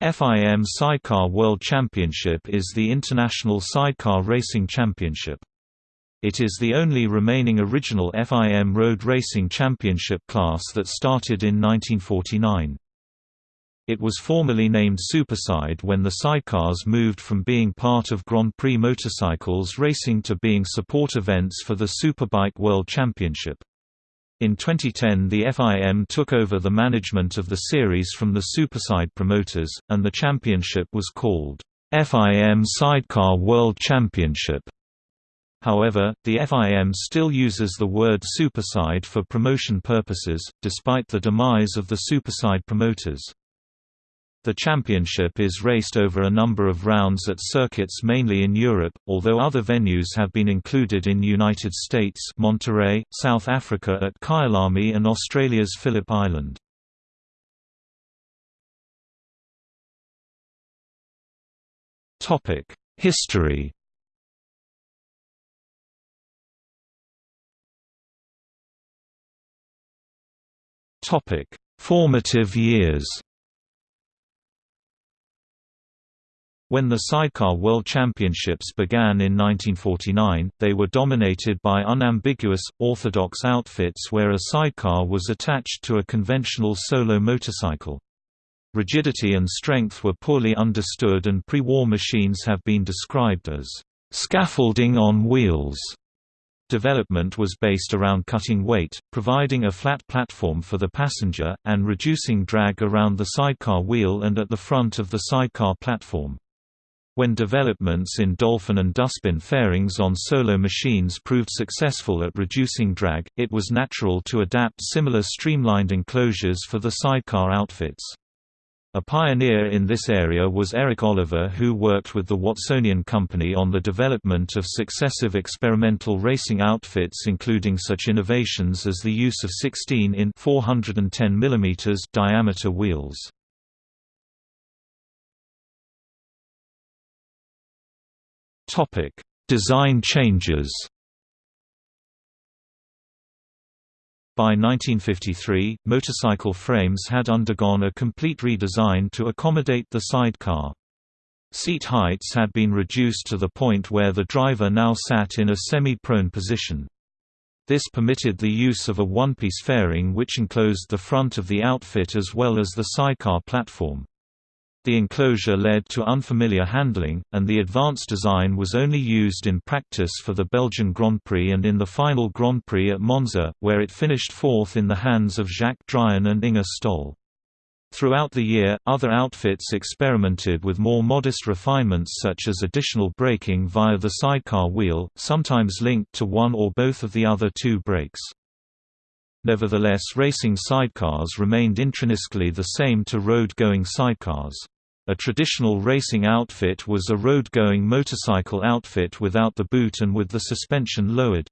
FIM Sidecar World Championship is the international sidecar racing championship. It is the only remaining original FIM road racing championship class that started in 1949. It was formerly named Superside when the sidecars moved from being part of Grand Prix motorcycles racing to being support events for the Superbike World Championship. In 2010 the FIM took over the management of the series from the Superside promoters, and the championship was called FIM Sidecar World Championship. However, the FIM still uses the word Superside for promotion purposes, despite the demise of the Superside promoters. The championship is raced over a number of rounds at circuits mainly in Europe, although other venues have been included in United States Monterey, South Africa at Kyalami and Australia's Phillip Island. History Formative years When the Sidecar World Championships began in 1949, they were dominated by unambiguous, orthodox outfits where a sidecar was attached to a conventional solo motorcycle. Rigidity and strength were poorly understood and pre-war machines have been described as scaffolding on wheels. Development was based around cutting weight, providing a flat platform for the passenger, and reducing drag around the sidecar wheel and at the front of the sidecar platform. When developments in dolphin and dustbin fairings on solo machines proved successful at reducing drag, it was natural to adapt similar streamlined enclosures for the sidecar outfits. A pioneer in this area was Eric Oliver who worked with the Watsonian Company on the development of successive experimental racing outfits including such innovations as the use of 16 in 410 mm diameter wheels. Design changes By 1953, motorcycle frames had undergone a complete redesign to accommodate the sidecar. Seat heights had been reduced to the point where the driver now sat in a semi-prone position. This permitted the use of a one-piece fairing which enclosed the front of the outfit as well as the sidecar platform. The enclosure led to unfamiliar handling, and the advanced design was only used in practice for the Belgian Grand Prix and in the final Grand Prix at Monza, where it finished fourth in the hands of Jacques Drion and Inge Stoll. Throughout the year, other outfits experimented with more modest refinements such as additional braking via the sidecar wheel, sometimes linked to one or both of the other two brakes. Nevertheless racing sidecars remained intrinsically the same to road-going sidecars. A traditional racing outfit was a road-going motorcycle outfit without the boot and with the suspension lowered.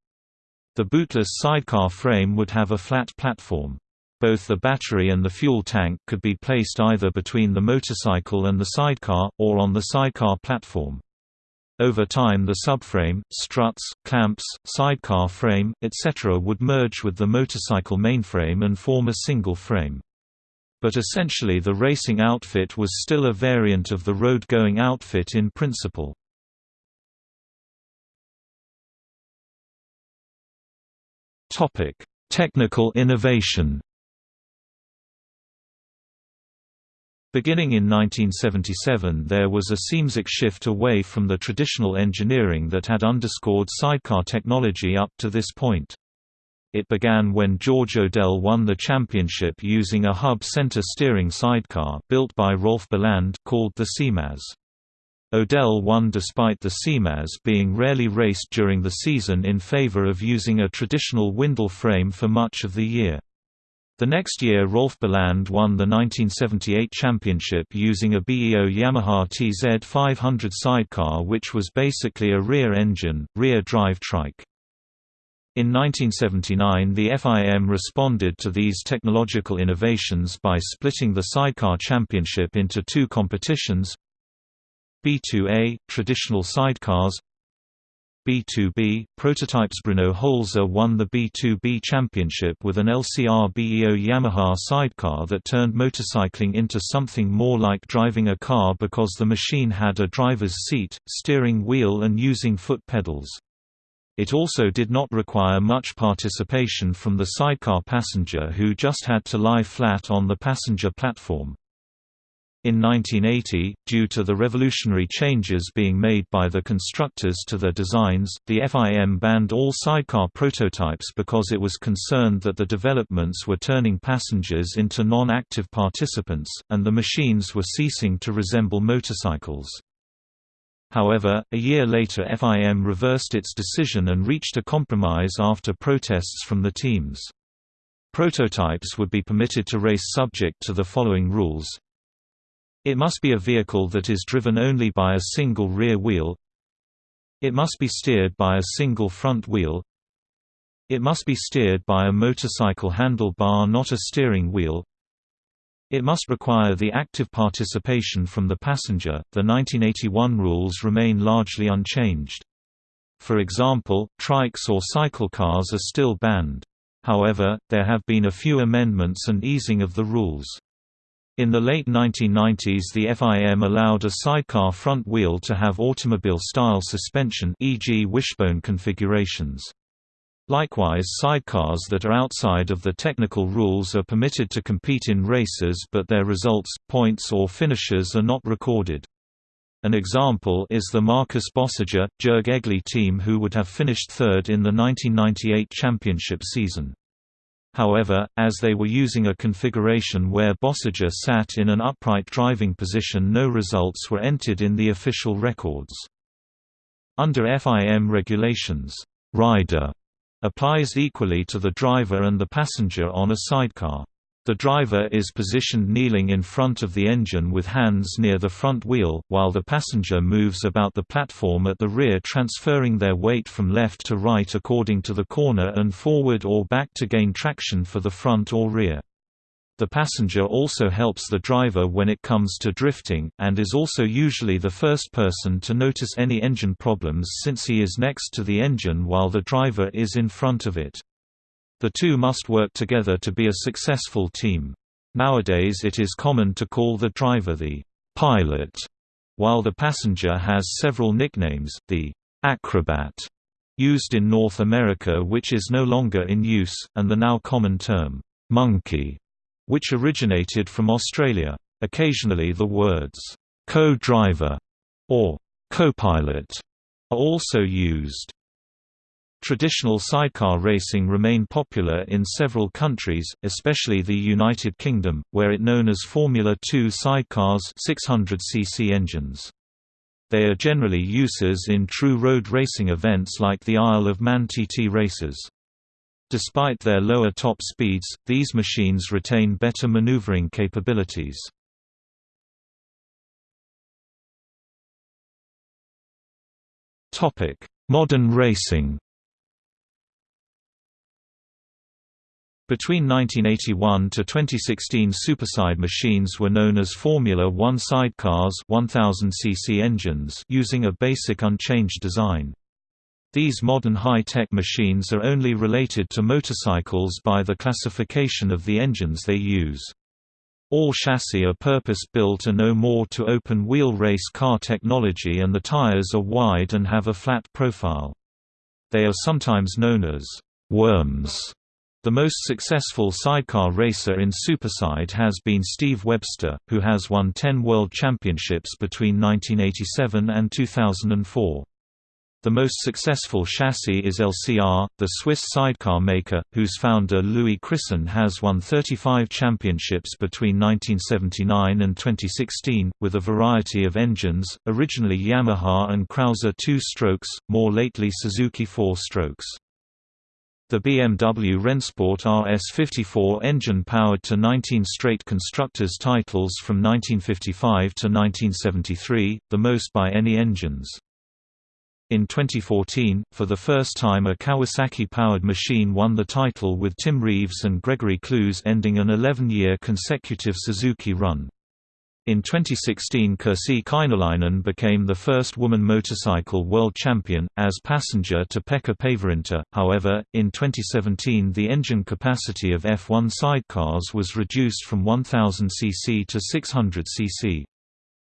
The bootless sidecar frame would have a flat platform. Both the battery and the fuel tank could be placed either between the motorcycle and the sidecar, or on the sidecar platform. Over time the subframe, struts, clamps, sidecar frame, etc. would merge with the motorcycle mainframe and form a single frame but essentially the racing outfit was still a variant of the road-going outfit in principle. Technical innovation Beginning in 1977 there was a seamsic shift away from the traditional engineering that had underscored sidecar technology up to this point. It began when George Odell won the championship using a hub center steering sidecar built by Rolf Biland called the Seymaz. Odell won despite the Seymaz being rarely raced during the season in favor of using a traditional Windle frame for much of the year. The next year Rolf Biland won the 1978 championship using a BEO Yamaha TZ500 sidecar which was basically a rear-engine, rear-drive trike. In 1979 the FIM responded to these technological innovations by splitting the Sidecar Championship into two competitions B2A – traditional sidecars B2B, prototypes Bruno Holzer won the B2B championship with an LCR BEO Yamaha sidecar that turned motorcycling into something more like driving a car because the machine had a driver's seat, steering wheel and using foot pedals. It also did not require much participation from the sidecar passenger who just had to lie flat on the passenger platform. In 1980, due to the revolutionary changes being made by the constructors to their designs, the FIM banned all sidecar prototypes because it was concerned that the developments were turning passengers into non-active participants, and the machines were ceasing to resemble motorcycles. However, a year later FIM reversed its decision and reached a compromise after protests from the teams. Prototypes would be permitted to race subject to the following rules it must be a vehicle that is driven only by a single rear wheel. It must be steered by a single front wheel. It must be steered by a motorcycle handlebar not a steering wheel. It must require the active participation from the passenger. The 1981 rules remain largely unchanged. For example, trikes or cycle cars are still banned. However, there have been a few amendments and easing of the rules. In the late 1990s the FIM allowed a sidecar front wheel to have automobile-style suspension e.g. wishbone configurations. Likewise sidecars that are outside of the technical rules are permitted to compete in races but their results, points or finishes are not recorded. An example is the Marcus Bösiger, Jürg Egli team who would have finished third in the 1998 championship season. However, as they were using a configuration where Bösiger sat in an upright driving position no results were entered in the official records. Under FIM regulations, rider applies equally to the driver and the passenger on a sidecar. The driver is positioned kneeling in front of the engine with hands near the front wheel, while the passenger moves about the platform at the rear transferring their weight from left to right according to the corner and forward or back to gain traction for the front or rear. The passenger also helps the driver when it comes to drifting, and is also usually the first person to notice any engine problems since he is next to the engine while the driver is in front of it. The two must work together to be a successful team. Nowadays it is common to call the driver the pilot, while the passenger has several nicknames, the acrobat, used in North America which is no longer in use, and the now common term, monkey, which originated from Australia. Occasionally the words, co-driver, or co-pilot, are also used. Traditional sidecar racing remain popular in several countries, especially the United Kingdom, where it known as Formula 2 sidecars 600cc engines. They are generally uses in true road racing events like the Isle of Man TT races. Despite their lower top speeds, these machines retain better maneuvering capabilities. Modern racing Between 1981 to 2016 superside machines were known as Formula One sidecars 1000 cc engines using a basic unchanged design. These modern high-tech machines are only related to motorcycles by the classification of the engines they use. All chassis are purpose-built and no more to open-wheel race car technology and the tires are wide and have a flat profile. They are sometimes known as «worms» The most successful sidecar racer in Superside has been Steve Webster, who has won 10 World Championships between 1987 and 2004. The most successful chassis is LCR, the Swiss sidecar maker, whose founder Louis Christen has won 35 championships between 1979 and 2016, with a variety of engines, originally Yamaha and Krauser 2-strokes, more lately Suzuki 4-strokes. The BMW Rennsport RS54 engine powered to 19 straight constructors' titles from 1955 to 1973, the most by any engines. In 2014, for the first time a Kawasaki-powered machine won the title with Tim Reeves and Gregory Cluze ending an 11-year consecutive Suzuki run. In 2016 Kirsi Kainulainen became the first woman motorcycle world champion, as passenger to Pekka Päivärinta, however, in 2017 the engine capacity of F1 sidecars was reduced from 1000 cc to 600 cc.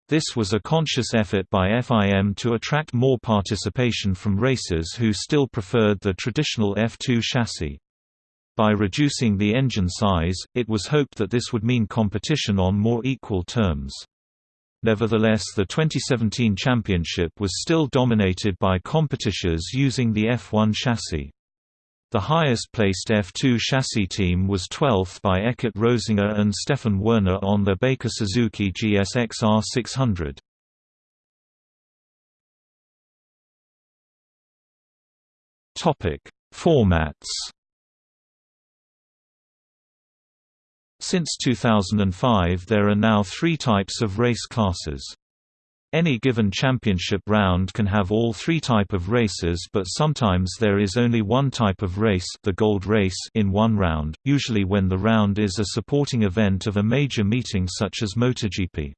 This was a conscious effort by FIM to attract more participation from racers who still preferred the traditional F2 chassis. By reducing the engine size, it was hoped that this would mean competition on more equal terms. Nevertheless the 2017 championship was still dominated by competitors using the F1 chassis. The highest-placed F2 chassis team was 12th by Eckert Rosinger and Stefan Werner on the Baker Suzuki GSX-R 600. Formats Since 2005 there are now three types of race classes. Any given championship round can have all three type of races but sometimes there is only one type of race the gold race in one round, usually when the round is a supporting event of a major meeting such as MotoGP.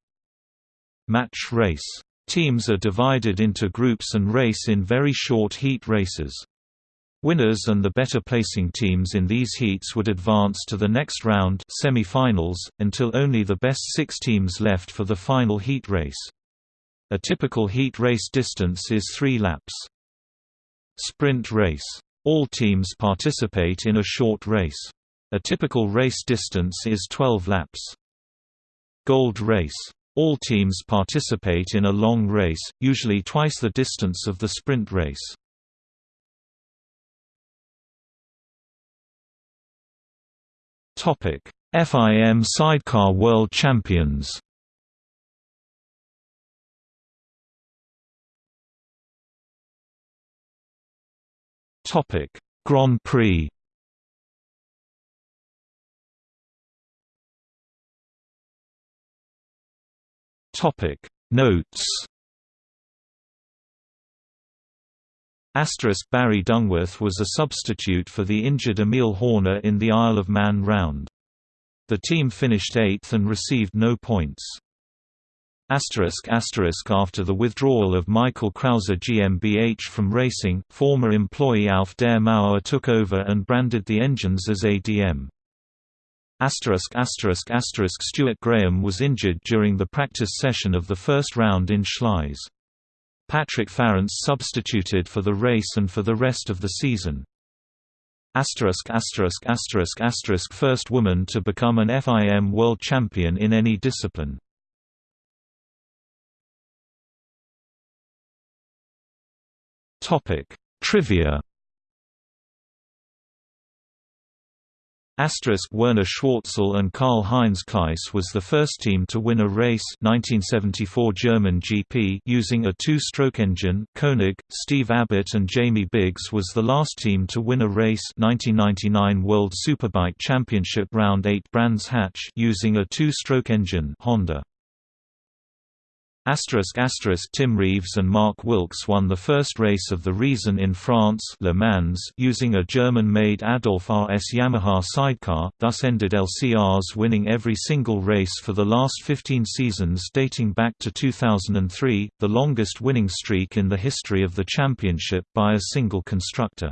Match race. Teams are divided into groups and race in very short heat races. Winners and the better placing teams in these heats would advance to the next round semi-finals, until only the best six teams left for the final heat race. A typical heat race distance is three laps. Sprint race. All teams participate in a short race. A typical race distance is 12 laps. Gold race. All teams participate in a long race, usually twice the distance of the sprint race. FIM Sidecar World Champions. Topic: Grand Prix. Topic: Notes. Asterisk Barry Dungworth was a substitute for the injured Emil Horner in the Isle of Man round. The team finished eighth and received no points. Asterisk asterisk after the withdrawal of Michael Krauser GmbH from racing, former employee Alf der Mauer took over and branded the engines as ADM. Asterisk asterisk asterisk Stuart Graham was injured during the practice session of the first round in Schleiz. Patrick Farrance substituted for the race and for the rest of the season. Asterisk asterisk asterisk asterisk first woman to become an FIM world champion in any discipline. Topic: Trivia Asterisk Werner Schwarzel and Karl-Heinz Kleiss was the first team to win a race 1974 German GP using a two-stroke engine. Koenig, Steve Abbott and Jamie Biggs was the last team to win a race 1999 World Superbike Championship Round 8 Brands Hatch using a two-stroke engine Honda. Tim Reeves and Mark Wilkes won the first race of the reason in France Le Mans using a German-made Adolf RS Yamaha sidecar, thus ended LCRs winning every single race for the last 15 seasons dating back to 2003, the longest winning streak in the history of the championship by a single constructor.